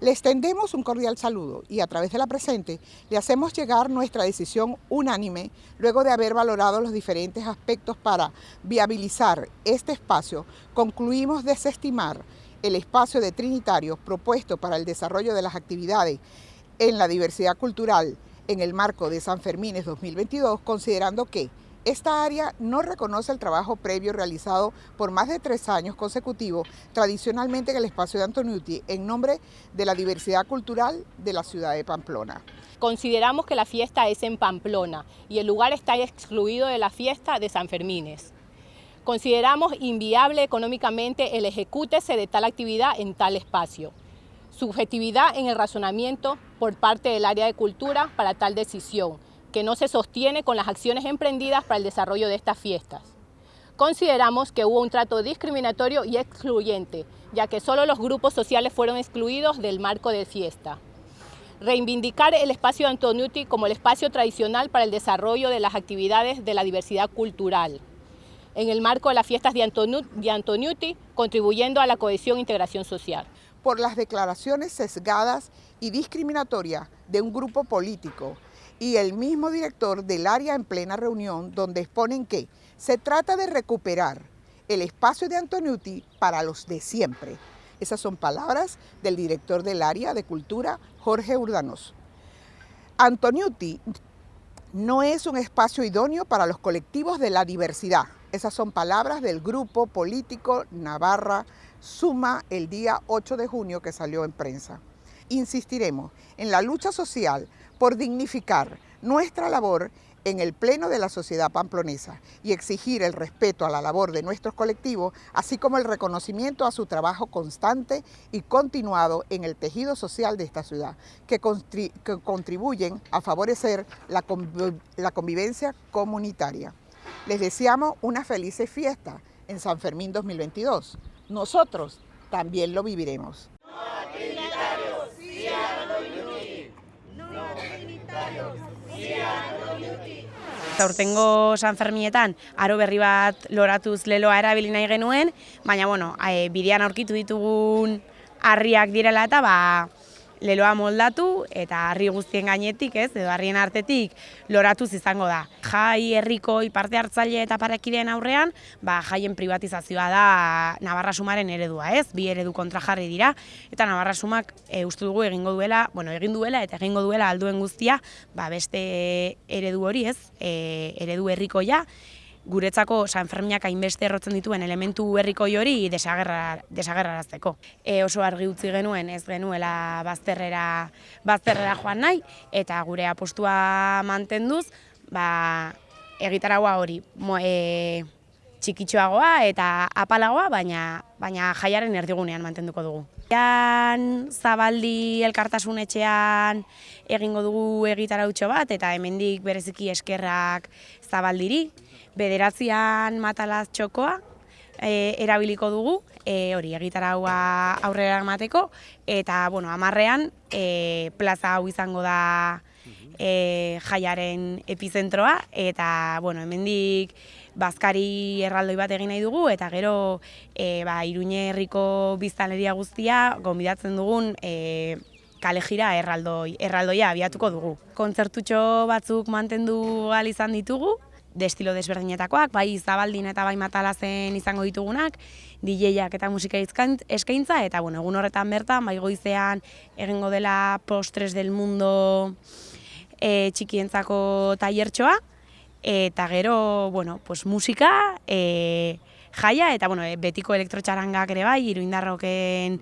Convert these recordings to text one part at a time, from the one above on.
Le extendemos un cordial saludo y a través de la presente le hacemos llegar nuestra decisión unánime luego de haber valorado los diferentes aspectos para viabilizar este espacio, concluimos desestimar el espacio de Trinitarios propuesto para el desarrollo de las actividades en la diversidad cultural en el marco de San Fermines 2022, considerando que esta área no reconoce el trabajo previo realizado por más de tres años consecutivos, tradicionalmente en el espacio de Antoniuti, en nombre de la diversidad cultural de la ciudad de Pamplona. Consideramos que la fiesta es en Pamplona y el lugar está excluido de la fiesta de San Fermines. Consideramos inviable económicamente el ejecútese de tal actividad en tal espacio. Subjetividad en el razonamiento por parte del área de cultura para tal decisión, que no se sostiene con las acciones emprendidas para el desarrollo de estas fiestas. Consideramos que hubo un trato discriminatorio y excluyente, ya que solo los grupos sociales fueron excluidos del marco de fiesta. Reivindicar el espacio de Antoniuti como el espacio tradicional para el desarrollo de las actividades de la diversidad cultural, en el marco de las fiestas de, Antoniuti, contribuyendo a la cohesión e integración social. Por las declaraciones sesgadas y discriminatorias de un grupo político y el mismo director del área en plena reunión donde exponen que se trata de recuperar el espacio de Antoniuti para los de siempre. Esas son palabras del director del área de cultura, Jorge Urdanos. Antoniuti no es un espacio idóneo para los colectivos de la diversidad. Esas son palabras del grupo político Navarra Suma el día 8 de junio que salió en prensa. Insistiremos en la lucha social por dignificar nuestra labor en el pleno de la sociedad pamplonesa y exigir el respeto a la labor de nuestros colectivos, así como el reconocimiento a su trabajo constante y continuado en el tejido social de esta ciudad, que, contribuyen a favorecer la, convivencia comunitaria. Les deseamos una feliz fiesta en San Fermín 2022. Nosotros también lo viviremos. Aurtengo San Fermietan aro berri bat loratuz leloa erabili nahi genuen, baina bueno, e, bidean aurkitu ditugun harriak direla eta ba, leloa moldatu eta harri guztien gainetik, ez, edo harrien artetik loratuz izango da. Jai herriko parte hartzaile eta parekideen aurrean, ba, jaien privatizazioa da Navarra Sumaren eredua, ez? Bi eredu kontra jarri dira eta Navarra Sumak e, uste dugu egingo duela, bueno, egin duela eta egingo duela alduen guztia, ba, beste eredu hori, ez? E, eredu herrikoia guretzako San Ferminak hainbeste errotzen dituen elementu herriko hori desagerrarazteko. E, oso argi utzi genuen ez genuela bazterrera, bazterrera joan nahi eta gure apostua mantenduz ba, egitaragua hori mo, e, txikitxoagoa eta apalagoa, baina, baina jaiaren erdigunean mantenduko dugu. Ean zabaldi elkartasun etxean egingo dugu egitarautxo bat eta hemendik bereziki eskerrak zabaldiri. Bederatzean matalaz txokoa e, erabiliko dugu, e, hori egitaraua aurrera emateko, eta bueno, amarrean e, plaza hau izango da e, jaiaren epizentroa, eta bueno, hemendik bazkari erraldoi bat egin nahi dugu, eta gero e, ba, iruñe herriko biztaleria guztia, gombidatzen dugun e, kale jira erraldoi, erraldoia abiatuko dugu. Kontzertutxo batzuk mantendu izan ditugu, de estilo desberdinetakoak, bai zabaldin eta bai matalazen izango ditugunak, DJak eta musika eskaintza, eta bueno, egun horretan bertan, bai goizean egingo dela postres del mundo e, txikientzako tailertxoa, eta gero, bueno, pues musika, e, jaia, eta bueno, e, betiko elektrotxarangak ere bai, iruindarroken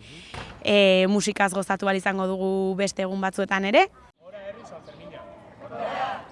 e, musikaz gozatu izango dugu beste egun batzuetan ere. Hora herri saltermina. Hora!